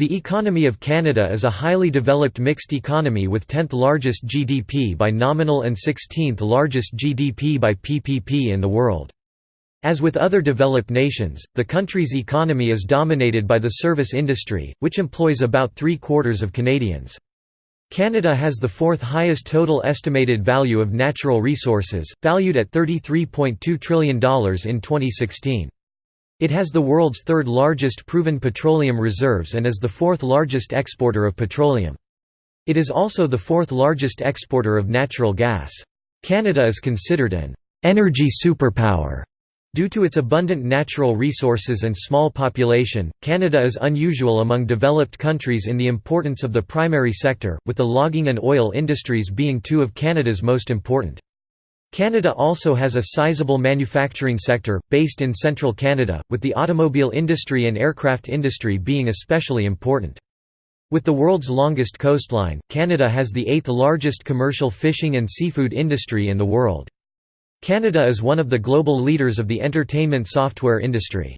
The economy of Canada is a highly developed mixed economy with 10th largest GDP by nominal and 16th largest GDP by PPP in the world. As with other developed nations, the country's economy is dominated by the service industry, which employs about three-quarters of Canadians. Canada has the fourth highest total estimated value of natural resources, valued at $33.2 trillion in 2016. It has the world's third largest proven petroleum reserves and is the fourth largest exporter of petroleum. It is also the fourth largest exporter of natural gas. Canada is considered an energy superpower. Due to its abundant natural resources and small population, Canada is unusual among developed countries in the importance of the primary sector, with the logging and oil industries being two of Canada's most important. Canada also has a sizable manufacturing sector, based in central Canada, with the automobile industry and aircraft industry being especially important. With the world's longest coastline, Canada has the eighth largest commercial fishing and seafood industry in the world. Canada is one of the global leaders of the entertainment software industry.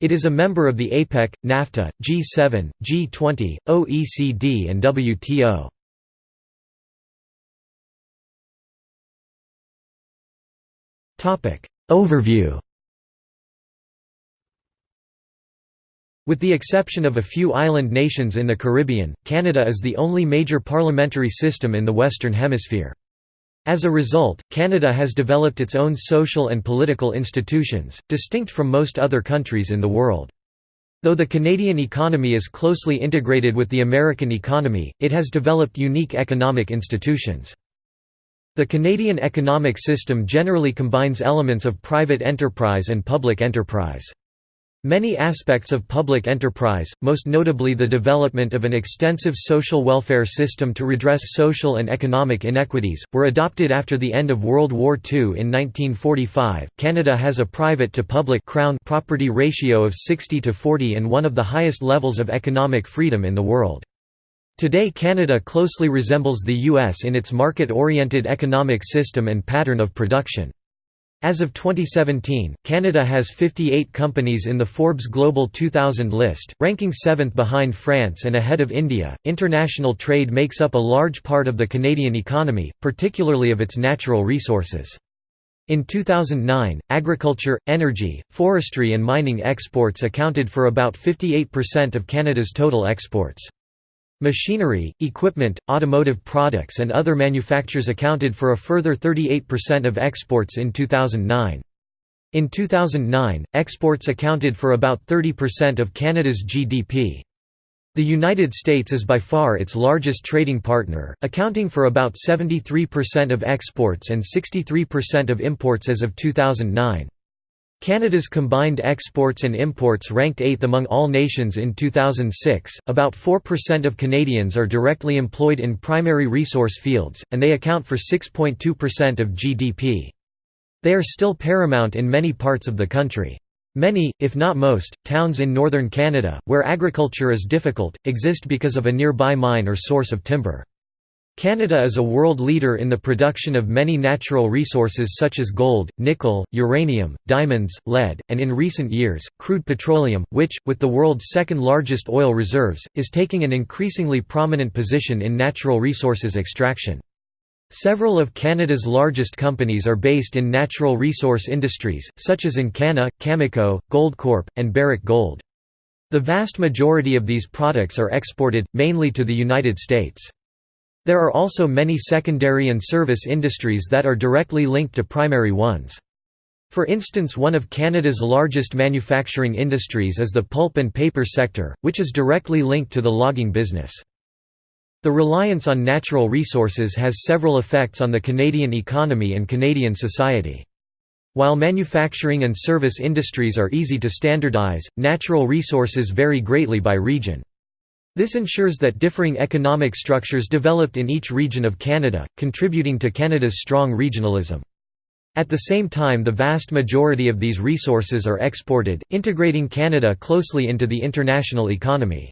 It is a member of the APEC, NAFTA, G7, G20, OECD and WTO. Overview With the exception of a few island nations in the Caribbean, Canada is the only major parliamentary system in the Western Hemisphere. As a result, Canada has developed its own social and political institutions, distinct from most other countries in the world. Though the Canadian economy is closely integrated with the American economy, it has developed unique economic institutions. The Canadian economic system generally combines elements of private enterprise and public enterprise. Many aspects of public enterprise, most notably the development of an extensive social welfare system to redress social and economic inequities, were adopted after the end of World War II in 1945. Canada has a private to public crown property ratio of 60 to 40 and one of the highest levels of economic freedom in the world. Today Canada closely resembles the U.S. in its market-oriented economic system and pattern of production. As of 2017, Canada has 58 companies in the Forbes Global 2000 list, ranking seventh behind France and ahead of India. International trade makes up a large part of the Canadian economy, particularly of its natural resources. In 2009, agriculture, energy, forestry, and mining exports accounted for about 58% of Canada's total exports. Machinery, equipment, automotive products and other manufactures accounted for a further 38% of exports in 2009. In 2009, exports accounted for about 30% of Canada's GDP. The United States is by far its largest trading partner, accounting for about 73% of exports and 63% of imports as of 2009. Canada's combined exports and imports ranked 8th among all nations in 2006. About 4% of Canadians are directly employed in primary resource fields, and they account for 6.2% of GDP. They are still paramount in many parts of the country. Many, if not most, towns in northern Canada, where agriculture is difficult, exist because of a nearby mine or source of timber. Canada is a world leader in the production of many natural resources such as gold, nickel, uranium, diamonds, lead, and in recent years, crude petroleum, which, with the world's second largest oil reserves, is taking an increasingly prominent position in natural resources extraction. Several of Canada's largest companies are based in natural resource industries, such as Encana, Cameco, Goldcorp, and Barrick Gold. The vast majority of these products are exported, mainly to the United States. There are also many secondary and service industries that are directly linked to primary ones. For instance one of Canada's largest manufacturing industries is the pulp and paper sector, which is directly linked to the logging business. The reliance on natural resources has several effects on the Canadian economy and Canadian society. While manufacturing and service industries are easy to standardize, natural resources vary greatly by region. This ensures that differing economic structures developed in each region of Canada, contributing to Canada's strong regionalism. At the same time the vast majority of these resources are exported, integrating Canada closely into the international economy.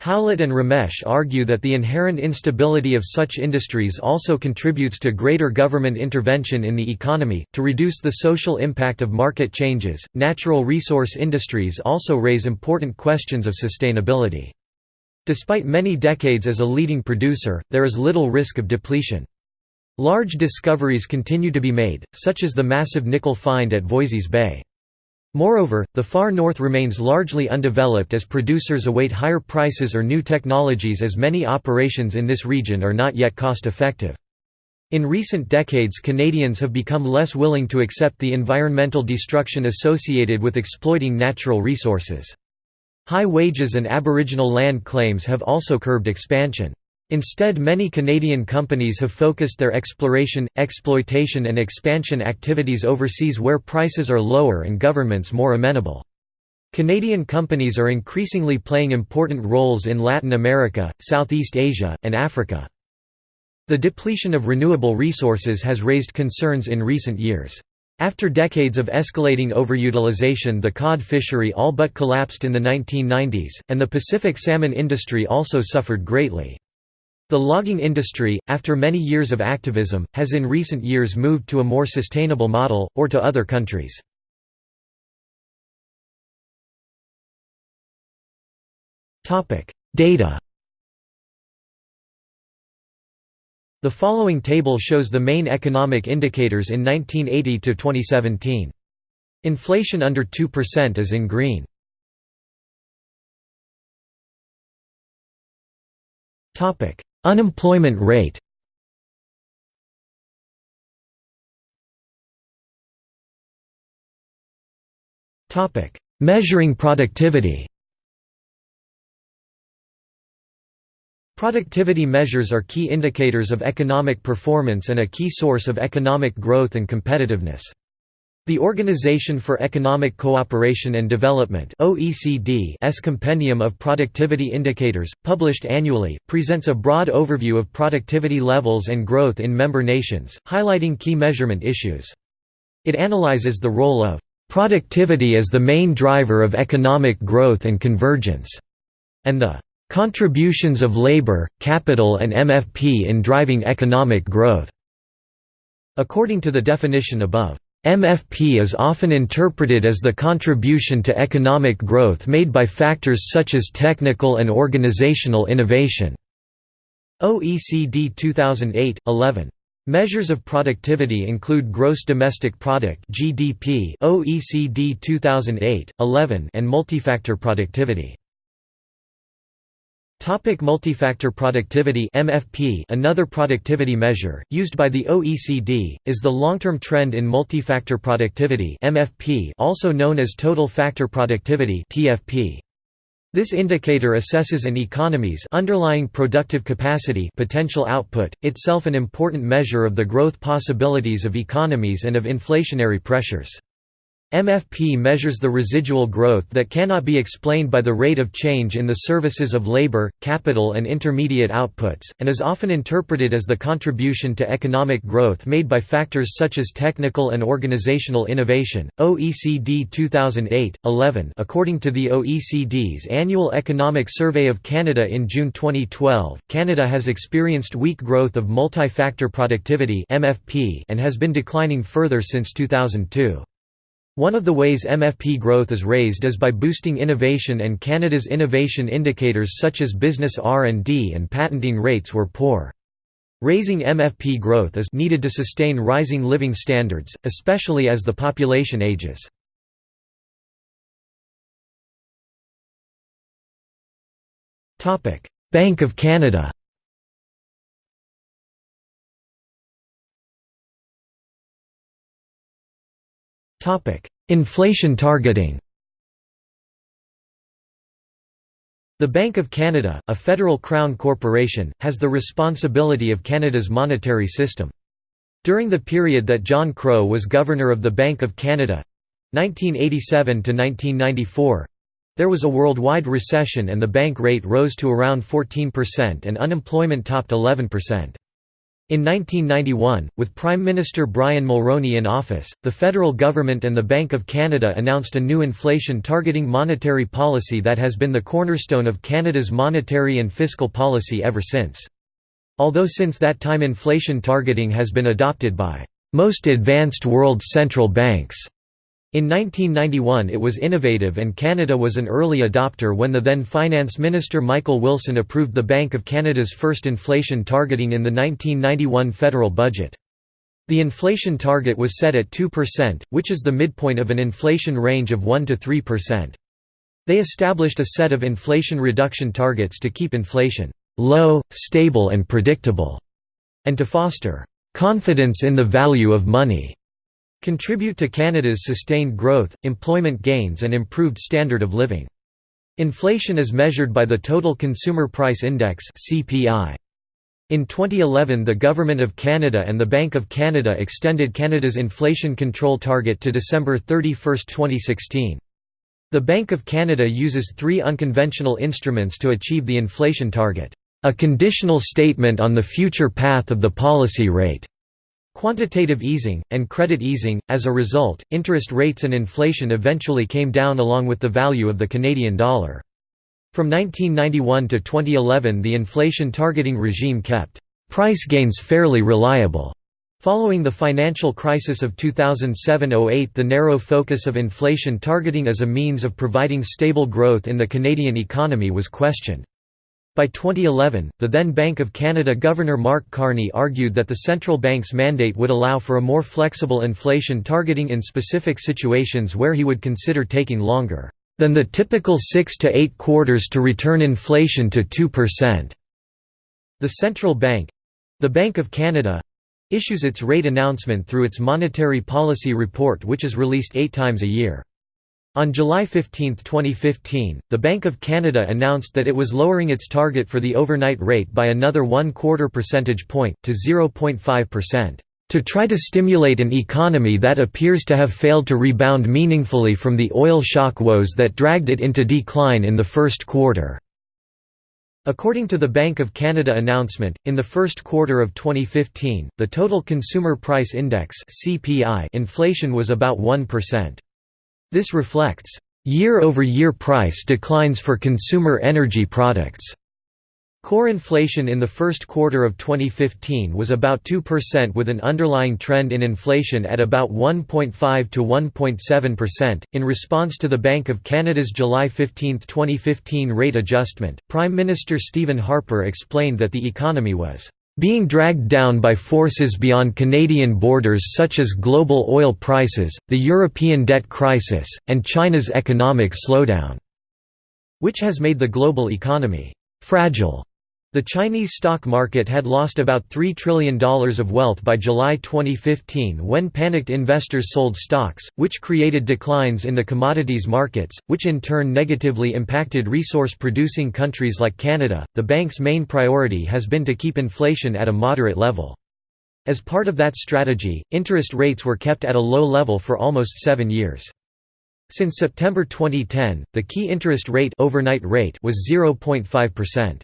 Howlett and Ramesh argue that the inherent instability of such industries also contributes to greater government intervention in the economy. To reduce the social impact of market changes, natural resource industries also raise important questions of sustainability. Despite many decades as a leading producer, there is little risk of depletion. Large discoveries continue to be made, such as the massive nickel find at Voisey's Bay. Moreover, the far north remains largely undeveloped as producers await higher prices or new technologies as many operations in this region are not yet cost-effective. In recent decades Canadians have become less willing to accept the environmental destruction associated with exploiting natural resources. High wages and aboriginal land claims have also curbed expansion. Instead many Canadian companies have focused their exploration, exploitation and expansion activities overseas where prices are lower and governments more amenable. Canadian companies are increasingly playing important roles in Latin America, Southeast Asia, and Africa. The depletion of renewable resources has raised concerns in recent years. After decades of escalating overutilization the cod fishery all but collapsed in the 1990s, and the Pacific salmon industry also suffered greatly. The logging industry, after many years of activism, has in recent years moved to a more sustainable model, or to other countries. Data The following table shows the main economic indicators in 1980 to 2017. Inflation under 2% is in green. Topic: Unemployment rate. Topic: Measuring productivity. Productivity measures are key indicators of economic performance and a key source of economic growth and competitiveness. The Organization for Economic Cooperation and Development OECD's Compendium of Productivity Indicators, published annually, presents a broad overview of productivity levels and growth in member nations, highlighting key measurement issues. It analyzes the role of productivity as the main driver of economic growth and convergence, and the Contributions of labor, capital and MFP in driving economic growth. According to the definition above, MFP is often interpreted as the contribution to economic growth made by factors such as technical and organizational innovation. OECD 2008-11. Measures of productivity include gross domestic product (GDP) OECD 2008-11 and multifactor productivity. Topic multifactor productivity MFP Another productivity measure, used by the OECD, is the long-term trend in multifactor productivity MFP also known as total factor productivity TFP. This indicator assesses an economy's underlying productive capacity potential output, itself an important measure of the growth possibilities of economies and of inflationary pressures. MFP measures the residual growth that cannot be explained by the rate of change in the services of labor, capital and intermediate outputs, and is often interpreted as the contribution to economic growth made by factors such as technical and organizational innovation. OECD 2008-11 According to the OECD's annual economic survey of Canada in June 2012, Canada has experienced weak growth of multi-factor productivity (MFP) and has been declining further since 2002. One of the ways MFP growth is raised is by boosting innovation and Canada's innovation indicators such as business R&D and patenting rates were poor. Raising MFP growth is needed to sustain rising living standards, especially as the population ages. Bank of Canada Inflation targeting The Bank of Canada, a federal crown corporation, has the responsibility of Canada's monetary system. During the period that John Crow was Governor of the Bank of Canada—1987 to 1994, there was a worldwide recession and the bank rate rose to around 14% and unemployment topped 11%. In 1991, with Prime Minister Brian Mulroney in office, the federal government and the Bank of Canada announced a new inflation-targeting monetary policy that has been the cornerstone of Canada's monetary and fiscal policy ever since. Although since that time inflation targeting has been adopted by most advanced world central banks, In 1991 it was innovative and Canada was an early adopter when the then Finance Minister Michael Wilson approved the Bank of Canada's first inflation targeting in the 1991 federal budget. The inflation target was set at 2%, which is the midpoint of an inflation range of 1 to 3%. They established a set of inflation reduction targets to keep inflation low, stable and predictable, and to foster confidence in the value of money contribute to Canada's sustained growth, employment gains and improved standard of living. Inflation is measured by the Total Consumer Price Index. In 2011 the Government of Canada and the Bank of Canada extended Canada's inflation control target to December 31, 2016. The Bank of Canada uses three unconventional instruments to achieve the inflation target. A conditional statement on the future path of the policy rate Quantitative easing, and credit easing. As a result, interest rates and inflation eventually came down along with the value of the Canadian dollar. From 1991 to 2011 the inflation targeting regime kept price gains fairly reliable. Following the financial crisis of 2007–08 the narrow focus of inflation targeting as a means of providing stable growth in the Canadian economy was questioned. By 2011, the then Bank of Canada Governor Mark Carney argued that the central bank's mandate would allow for a more flexible inflation targeting in specific situations where he would consider taking longer than the typical six to eight quarters to return inflation to 2%. The central bank—the Bank of Canada—issues its rate announcement through its Monetary Policy Report which is released eight times a year. On July 15, 2015, the Bank of Canada announced that it was lowering its target for the overnight rate by another one quarter percentage point, to 0.5%, to try to stimulate an economy that appears to have failed to rebound meaningfully from the oil shock woes that dragged it into decline in the first quarter. According to the Bank of Canada announcement, in the first quarter of 2015, the total consumer price index (CPI) inflation was about 1%. This reflects year-over-year price declines for consumer energy products. Core inflation in the first quarter of 2015 was about 2% with an underlying trend in inflation at about 1.5 to 1.7%. In response to the Bank of Canada's July 15, 2015 rate adjustment, Prime Minister Stephen Harper explained that the economy was being dragged down by forces beyond Canadian borders such as global oil prices, the European debt crisis, and China's economic slowdown, which has made the global economy fragile. The Chinese stock market had lost about $3 trillion of wealth by July 2015 when panicked investors sold stocks, which created declines in the commodities markets, which in turn negatively impacted resource producing countries like Canada. The bank's main priority has been to keep inflation at a moderate level. As part of that strategy, interest rates were kept at a low level for almost seven years. Since September 2010, the key interest rate, overnight rate was 0.5%.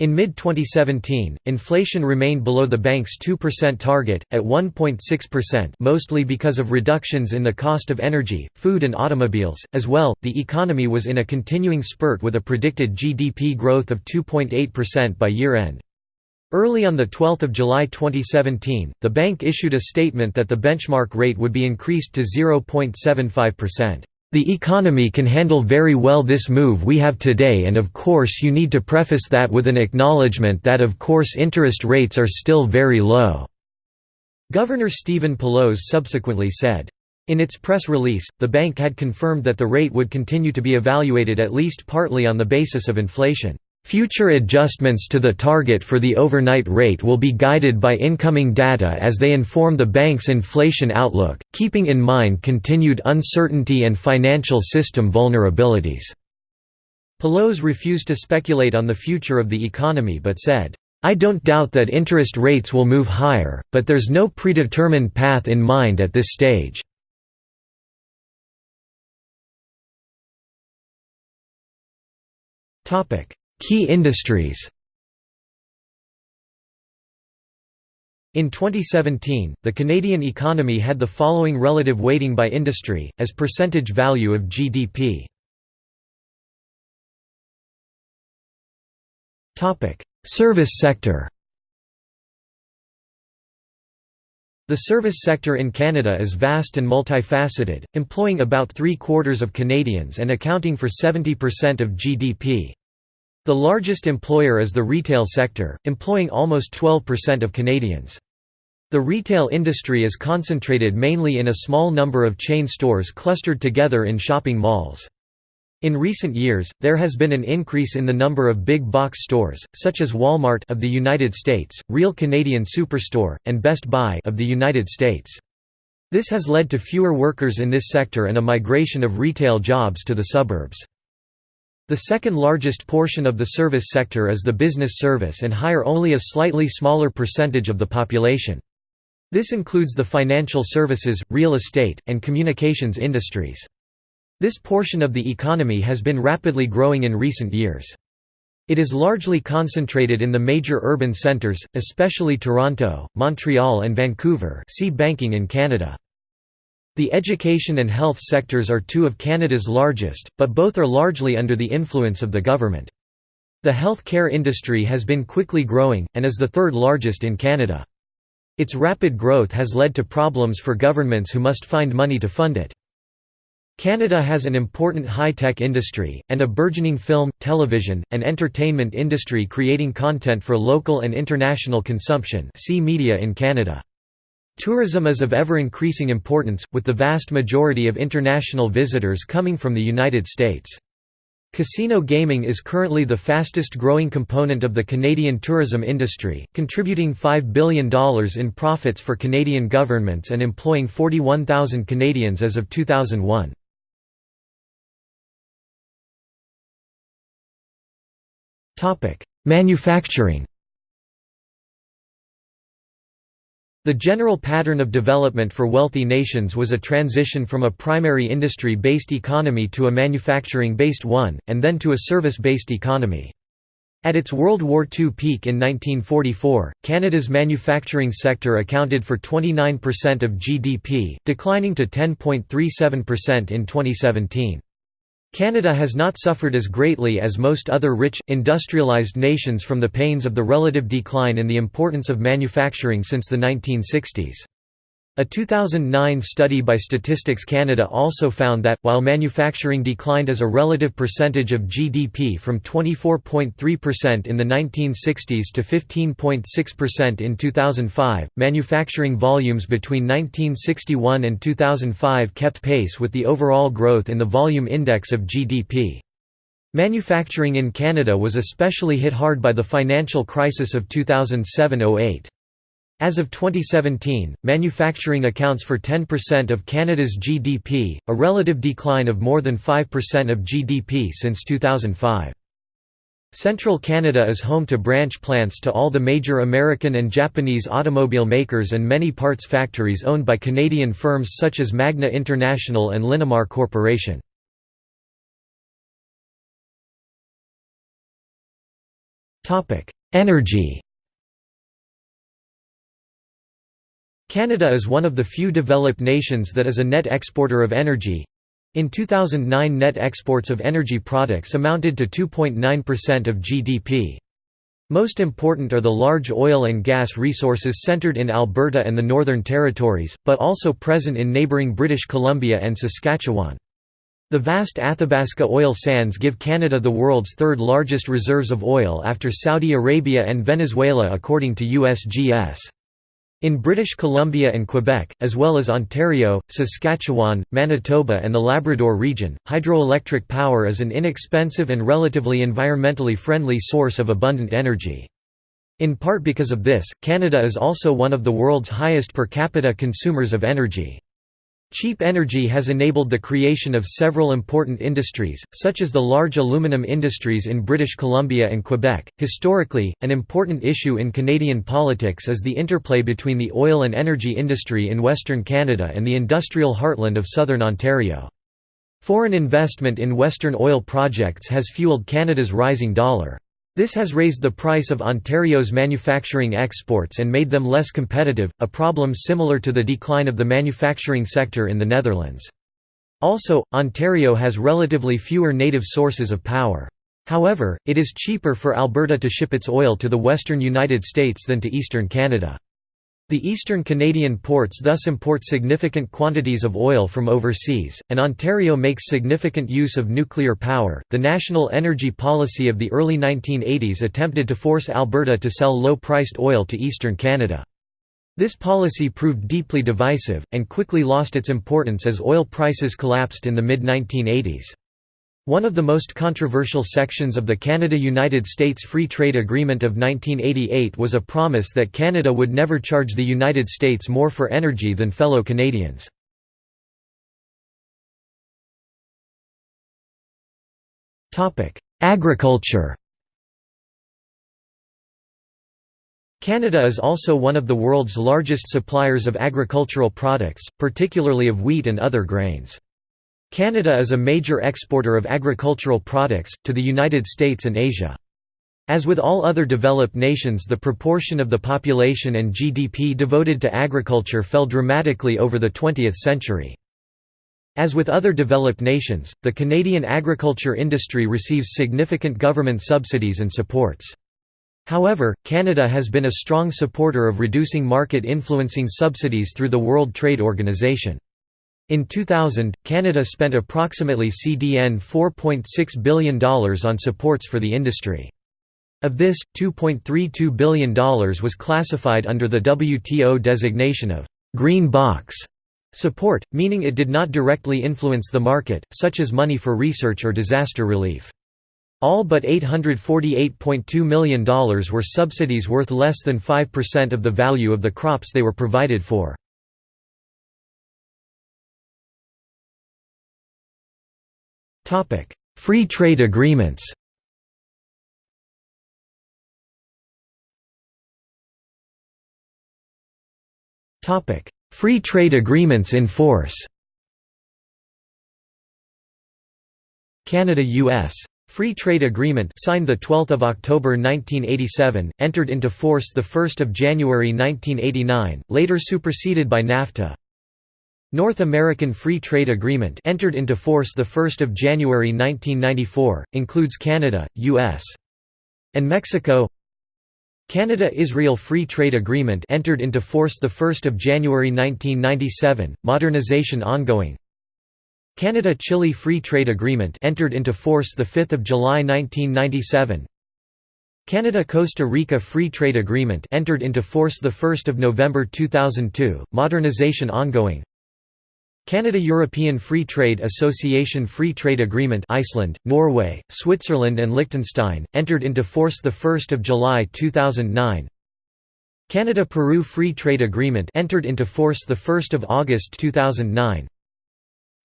In mid-2017, inflation remained below the bank's 2% target, at 1.6% mostly because of reductions in the cost of energy, food and automobiles. As well, the economy was in a continuing spurt with a predicted GDP growth of 2.8% by year-end. Early on 12 July 2017, the bank issued a statement that the benchmark rate would be increased to 0.75%. The economy can handle very well this move we have today and of course you need to preface that with an acknowledgement that of course interest rates are still very low." Governor Stephen Poloz subsequently said. In its press release, the bank had confirmed that the rate would continue to be evaluated at least partly on the basis of inflation. Future adjustments to the target for the overnight rate will be guided by incoming data as they inform the bank's inflation outlook, keeping in mind continued uncertainty and financial system vulnerabilities." Poloz refused to speculate on the future of the economy but said, I don't doubt that interest rates will move higher, but there's no predetermined path in mind at this stage. Topic Key industries In 2017, the Canadian economy had the following relative weighting by industry, as percentage value of GDP. Service sector The service sector in Canada is vast and multifaceted, employing about three-quarters of Canadians and accounting for 70% of GDP. The largest employer is the retail sector, employing almost 12% of Canadians. The retail industry is concentrated mainly in a small number of chain stores clustered together in shopping malls. In recent years, there has been an increase in the number of big box stores, such as Walmart of the United States, Real Canadian Superstore, and Best Buy of the United States. This has led to fewer workers in this sector and a migration of retail jobs to the suburbs. The second largest portion of the service sector is the business service and hire only a slightly smaller percentage of the population. This includes the financial services, real estate, and communications industries. This portion of the economy has been rapidly growing in recent years. It is largely concentrated in the major urban centres, especially Toronto, Montreal and Vancouver see banking in Canada. The education and health sectors are two of Canada's largest, but both are largely under the influence of the government. The health care industry has been quickly growing, and is the third largest in Canada. Its rapid growth has led to problems for governments who must find money to fund it. Canada has an important high-tech industry, and a burgeoning film, television, and entertainment industry creating content for local and international consumption see Media in Canada. Tourism is of ever-increasing importance, with the vast majority of international visitors coming from the United States. Casino gaming is currently the fastest growing component of the Canadian tourism industry, contributing $5 billion in profits for Canadian governments and employing 41,000 Canadians as of 2001. Manufacturing The general pattern of development for wealthy nations was a transition from a primary industry-based economy to a manufacturing-based one, and then to a service-based economy. At its World War II peak in 1944, Canada's manufacturing sector accounted for 29% of GDP, declining to 10.37% in 2017. Canada has not suffered as greatly as most other rich, industrialized nations from the pains of the relative decline in the importance of manufacturing since the 1960s. A 2009 study by Statistics Canada also found that, while manufacturing declined as a relative percentage of GDP from 24.3% in the 1960s to 15.6% in 2005, manufacturing volumes between 1961 and 2005 kept pace with the overall growth in the volume index of GDP. Manufacturing in Canada was especially hit hard by the financial crisis of 2007–08. As of 2017, manufacturing accounts for 10% of Canada's GDP, a relative decline of more than 5% of GDP since 2005. Central Canada is home to branch plants to all the major American and Japanese automobile makers and many parts factories owned by Canadian firms such as Magna International and Linamar Corporation. Energy Canada is one of the few developed nations that is a net exporter of energy. In 2009 net exports of energy products amounted to 2.9% of GDP. Most important are the large oil and gas resources centred in Alberta and the Northern Territories, but also present in neighbouring British Columbia and Saskatchewan. The vast Athabasca oil sands give Canada the world's third largest reserves of oil after Saudi Arabia and Venezuela according to USGS. In British Columbia and Quebec, as well as Ontario, Saskatchewan, Manitoba and the Labrador region, hydroelectric power is an inexpensive and relatively environmentally friendly source of abundant energy. In part because of this, Canada is also one of the world's highest per capita consumers of energy. Cheap energy has enabled the creation of several important industries, such as the large aluminum industries in British Columbia and Quebec. Historically, an important issue in Canadian politics is the interplay between the oil and energy industry in Western Canada and the industrial heartland of southern Ontario. Foreign investment in Western oil projects has fueled Canada's rising dollar. This has raised the price of Ontario's manufacturing exports and made them less competitive, a problem similar to the decline of the manufacturing sector in the Netherlands. Also, Ontario has relatively fewer native sources of power. However, it is cheaper for Alberta to ship its oil to the western United States than to eastern Canada. The eastern Canadian ports thus import significant quantities of oil from overseas, and Ontario makes significant use of nuclear power. The national energy policy of the early 1980s attempted to force Alberta to sell low priced oil to eastern Canada. This policy proved deeply divisive, and quickly lost its importance as oil prices collapsed in the mid 1980s. One of the most controversial sections of the Canada–United States Free Trade Agreement of 1988 was a promise that Canada would never charge the United States more for energy than fellow Canadians. Agriculture Canada is also one of the world's largest suppliers of agricultural products, particularly of wheat and other grains. Canada is a major exporter of agricultural products, to the United States and Asia. As with all other developed nations the proportion of the population and GDP devoted to agriculture fell dramatically over the 20th century. As with other developed nations, the Canadian agriculture industry receives significant government subsidies and supports. However, Canada has been a strong supporter of reducing market influencing subsidies through the World Trade Organization. In 2000, Canada spent approximately CDN $4.6 billion on supports for the industry. Of this, $2.32 billion was classified under the WTO designation of «green box» support, meaning it did not directly influence the market, such as money for research or disaster relief. All but $848.2 million were subsidies worth less than 5% of the value of the crops they were provided for. Free trade agreements. Topic: Free trade agreements in force. Canada-US Free Trade Agreement signed the 12th of October 1987 entered into force the 1st of January 1989 later superseded by NAFTA North American Free Trade Agreement entered into force 1 January 1994, includes Canada, U.S. and Mexico. Canada–Israel Free Trade Agreement entered into force 1 January 1997, modernization ongoing. Canada–Chile Free Trade Agreement entered into force 5 July 1997 Canada–Costa Rica Free Trade Agreement entered into force 1 November 2002, modernization ongoing Canada-European Free Trade Association Free Trade Agreement Iceland, Norway, Switzerland and Liechtenstein, entered into force 1 July 2009 Canada-Peru Free Trade Agreement entered into force 1 August 2009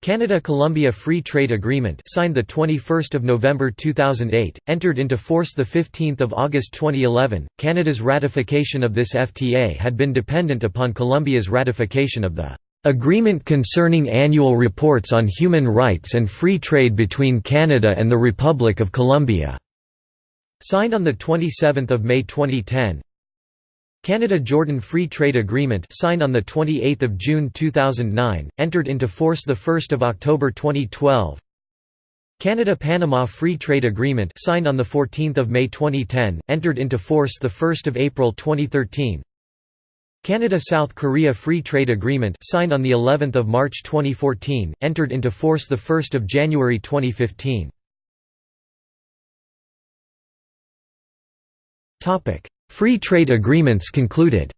Canada-Colombia Free Trade Agreement signed 21 November 2008, entered into force 15 August 2011. Canada's ratification of this FTA had been dependent upon Colombia's ratification of the Agreement concerning annual reports on human rights and free trade between Canada and the Republic of Colombia", signed on 27 May 2010 Canada–Jordan Free Trade Agreement signed on 28 June 2009, entered into force 1 October 2012 Canada–Panama Free Trade Agreement signed on 14 May 2010, entered into force 1 April 2013 Canada–South Korea Free Trade Agreement signed on the 11th of March 2014, entered into force the 1st of January 2015. Topic: Free trade agreements concluded.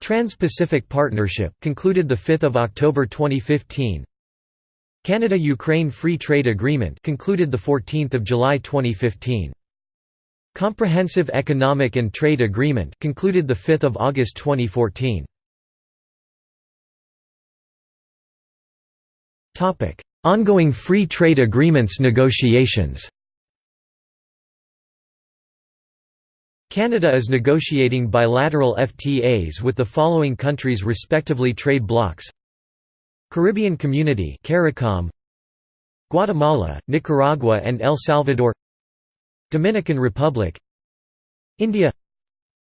Trans-Pacific Partnership concluded the 5th of October 2015. Canada–Ukraine Free Trade Agreement concluded the 14th of July 2015. Comprehensive Economic and Trade Agreement concluded the 5th of August 2014. Topic: Ongoing free trade agreements negotiations. Canada is negotiating bilateral FTAs with the following countries respectively trade blocs Caribbean Community Guatemala, Nicaragua and El Salvador Dominican Republic India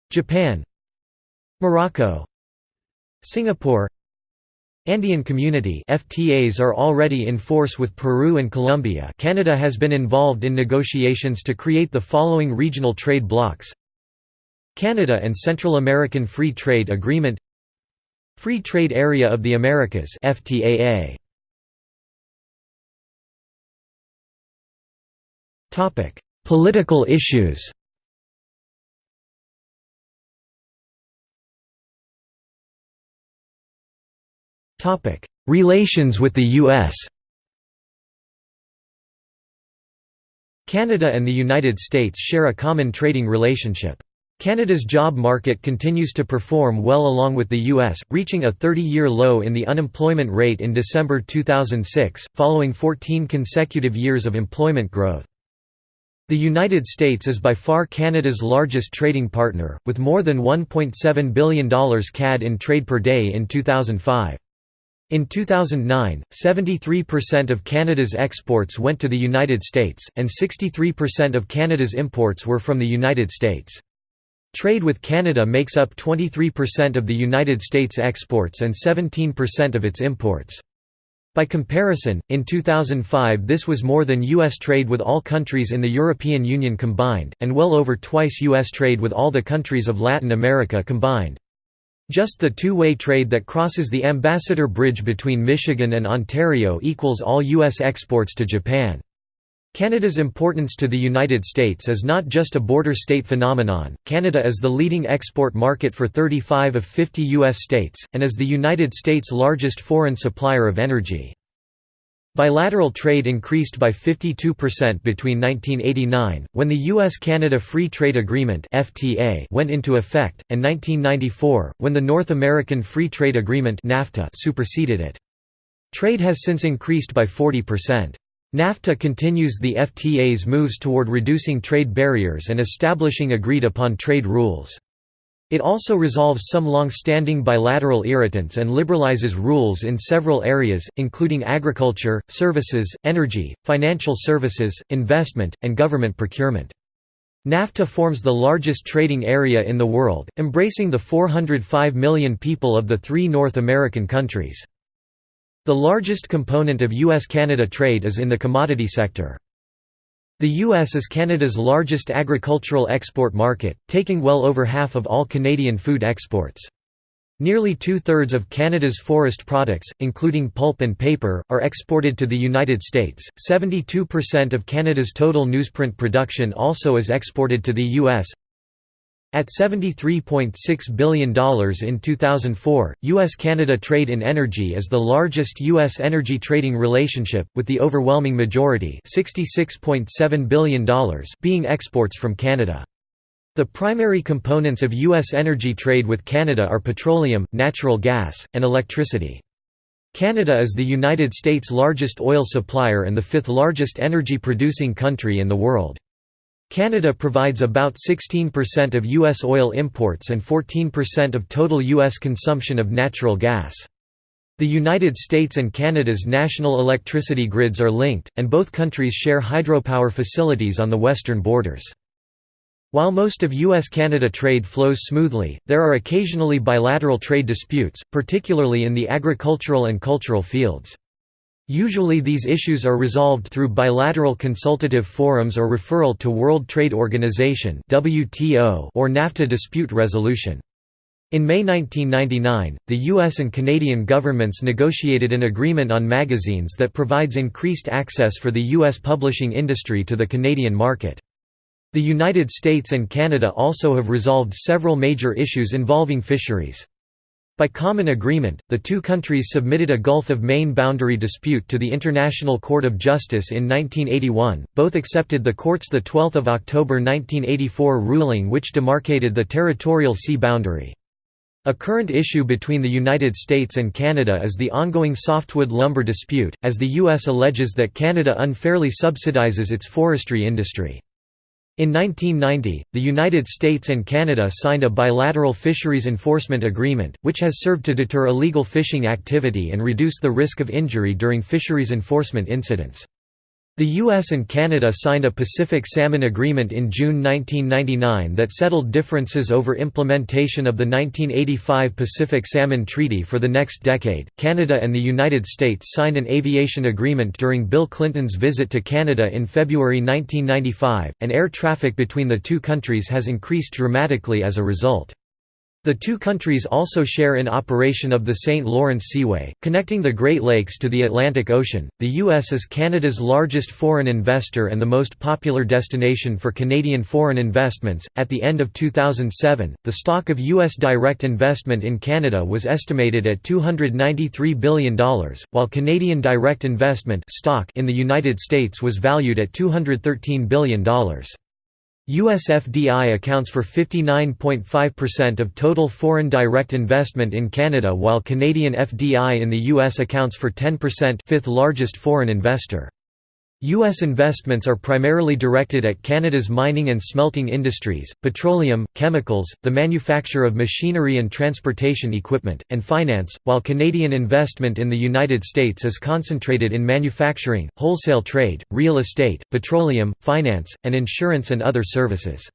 Japan Morocco Singapore. Andean Community FTAs are already in force with Peru and Colombia. Canada has been involved in negotiations to create the following regional trade blocs Canada and Central American Free Trade Agreement Free Trade Area of the Americas FTAA Topic Political issues Relations with the US Canada and the United States share a common trading relationship. Canada's job market continues to perform well along with the U.S., reaching a 30-year low in the unemployment rate in December 2006, following 14 consecutive years of employment growth. The United States is by far Canada's largest trading partner, with more than $1.7 billion CAD in trade per day in 2005. In 2009, 73% of Canada's exports went to the United States, and 63% of Canada's imports were from the United States. Trade with Canada makes up 23% of the United States exports and 17% of its imports. By comparison, in 2005 this was more than U.S. trade with all countries in the European Union combined, and well over twice U.S. trade with all the countries of Latin America combined. Just the two-way trade that crosses the Ambassador Bridge between Michigan and Ontario equals all U.S. exports to Japan. Canada's importance to the United States is not just a border state phenomenon, Canada is the leading export market for 35 of 50 U.S. states, and is the United States' largest foreign supplier of energy. Bilateral trade increased by 52% between 1989, when the U.S.-Canada Free Trade Agreement went into effect, and 1994, when the North American Free Trade Agreement superseded it. Trade has since increased by 40%. NAFTA continues the FTA's moves toward reducing trade barriers and establishing agreed-upon trade rules. It also resolves some long-standing bilateral irritants and liberalizes rules in several areas, including agriculture, services, energy, financial services, investment, and government procurement. NAFTA forms the largest trading area in the world, embracing the 405 million people of the three North American countries. The largest component of U.S.-Canada trade is in the commodity sector. The U.S. is Canada's largest agricultural export market, taking well over half of all Canadian food exports. Nearly two-thirds of Canada's forest products, including pulp and paper, are exported to the United States. 72% of Canada's total newsprint production also is exported to the U.S. At $73.6 billion in 2004, U.S.-Canada trade in energy is the largest U.S. energy trading relationship, with the overwhelming majority $66.7 billion being exports from Canada. The primary components of U.S. energy trade with Canada are petroleum, natural gas, and electricity. Canada is the United States' largest oil supplier and the fifth largest energy-producing country in the world. Canada provides about 16% of U.S. oil imports and 14% of total U.S. consumption of natural gas. The United States and Canada's national electricity grids are linked, and both countries share hydropower facilities on the western borders. While most of U.S.-Canada trade flows smoothly, there are occasionally bilateral trade disputes, particularly in the agricultural and cultural fields. Usually these issues are resolved through bilateral consultative forums or referral to World Trade Organization or NAFTA dispute resolution. In May 1999, the US and Canadian governments negotiated an agreement on magazines that provides increased access for the US publishing industry to the Canadian market. The United States and Canada also have resolved several major issues involving fisheries. By common agreement, the two countries submitted a Gulf of Maine boundary dispute to the International Court of Justice in 1981. Both accepted the court's 12 October 1984 ruling which demarcated the territorial sea boundary. A current issue between the United States and Canada is the ongoing softwood lumber dispute, as the U.S. alleges that Canada unfairly subsidizes its forestry industry. In 1990, the United States and Canada signed a bilateral fisheries enforcement agreement, which has served to deter illegal fishing activity and reduce the risk of injury during fisheries enforcement incidents. The US and Canada signed a Pacific Salmon Agreement in June 1999 that settled differences over implementation of the 1985 Pacific Salmon Treaty for the next decade. Canada and the United States signed an aviation agreement during Bill Clinton's visit to Canada in February 1995, and air traffic between the two countries has increased dramatically as a result. The two countries also share in operation of the St. Lawrence Seaway, connecting the Great Lakes to the Atlantic Ocean. The U.S. is Canada's largest foreign investor and the most popular destination for Canadian foreign investments. At the end of 2007, the stock of U.S. direct investment in Canada was estimated at $293 billion, while Canadian direct investment stock in the United States was valued at $213 billion. US FDI accounts for 59.5% of total foreign direct investment in Canada while Canadian FDI in the US accounts for 10% fifth largest foreign investor. U.S. investments are primarily directed at Canada's mining and smelting industries, petroleum, chemicals, the manufacture of machinery and transportation equipment, and finance, while Canadian investment in the United States is concentrated in manufacturing, wholesale trade, real estate, petroleum, finance, and insurance and other services.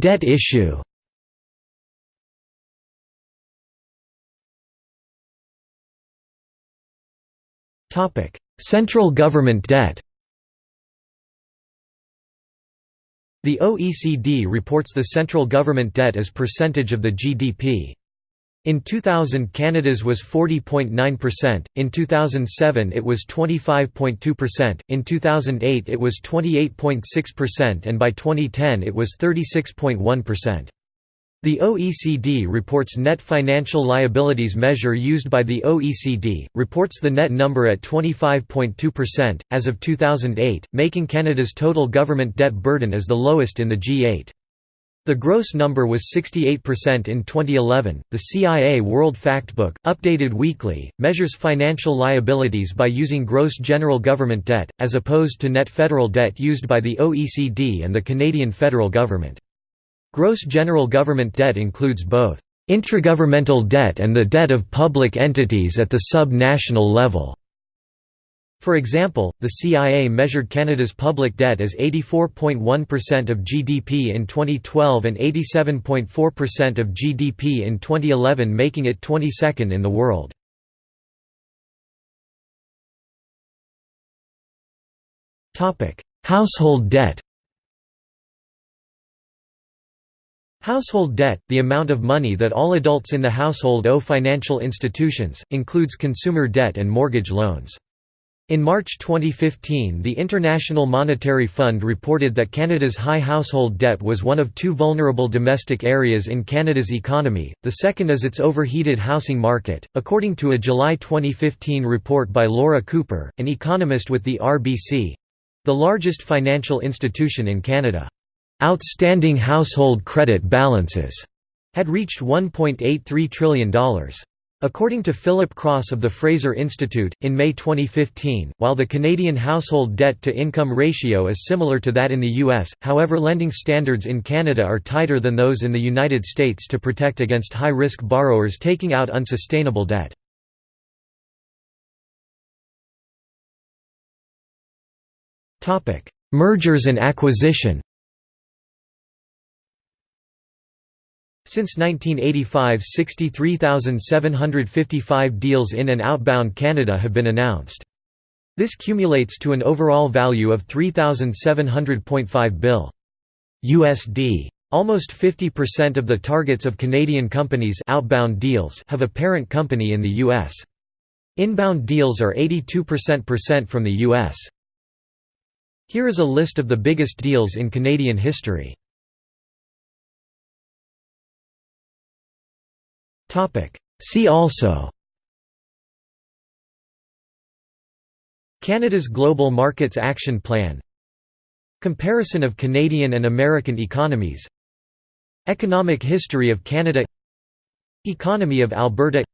Debt issue Central government debt The OECD reports the central government debt as percentage of the GDP. In 2000 Canada's was 40.9%, in 2007 it was 25.2%, in 2008 it was 28.6% and by 2010 it was 36.1%. The OECD reports net financial liabilities measure used by the OECD, reports the net number at 25.2%, as of 2008, making Canada's total government debt burden as the lowest in the G8. The gross number was 68% in 2011. The CIA World Factbook, updated weekly, measures financial liabilities by using gross general government debt, as opposed to net federal debt used by the OECD and the Canadian federal government. Gross general government debt includes both intragovernmental debt and the debt of public entities at the sub-national level. For example, the CIA measured Canada's public debt as 84.1% of GDP in 2012 and 87.4% of GDP in 2011 making it 22nd in the world. Household debt Household debt, the amount of money that all adults in the household owe financial institutions, includes consumer debt and mortgage loans. In March 2015 the International Monetary Fund reported that Canada's high household debt was one of two vulnerable domestic areas in Canada's economy, the second is its overheated housing market, according to a July 2015 report by Laura Cooper, an economist with the RBC—the largest financial institution in Canada. Outstanding household credit balances had reached $1.83 trillion. According to Philip Cross of the Fraser Institute, in May 2015, while the Canadian household debt-to-income ratio is similar to that in the U.S., however lending standards in Canada are tighter than those in the United States to protect against high-risk borrowers taking out unsustainable debt. Mergers and acquisition Since 1985 63,755 deals in and outbound Canada have been announced. This cumulates to an overall value of 3,700.5 bill. USD. Almost 50% of the targets of Canadian companies outbound deals have a parent company in the U.S. Inbound deals are 82% from the U.S. Here is a list of the biggest deals in Canadian history. See also. Canada's Global Markets Action Plan. Comparison of Canadian and American economies. Economic history of Canada. Economy of Alberta.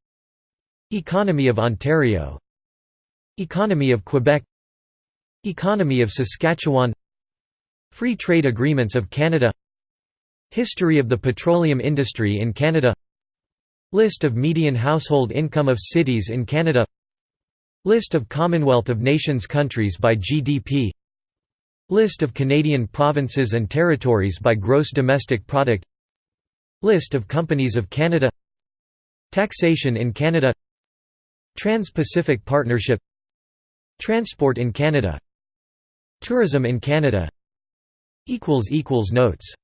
Economy of Ontario. Economy of Quebec. Economy of Saskatchewan. Free Trade Agreements of Canada. History of the petroleum industry in Canada List of median household income of cities in Canada. List of Commonwealth of Nations countries by GDP List of Canadian provinces and territories by gross domestic product. List of companies of Canada. Taxation in Canada. Trans-Pacific Partnership. Transport in Canada. Tourism in Canada. Notes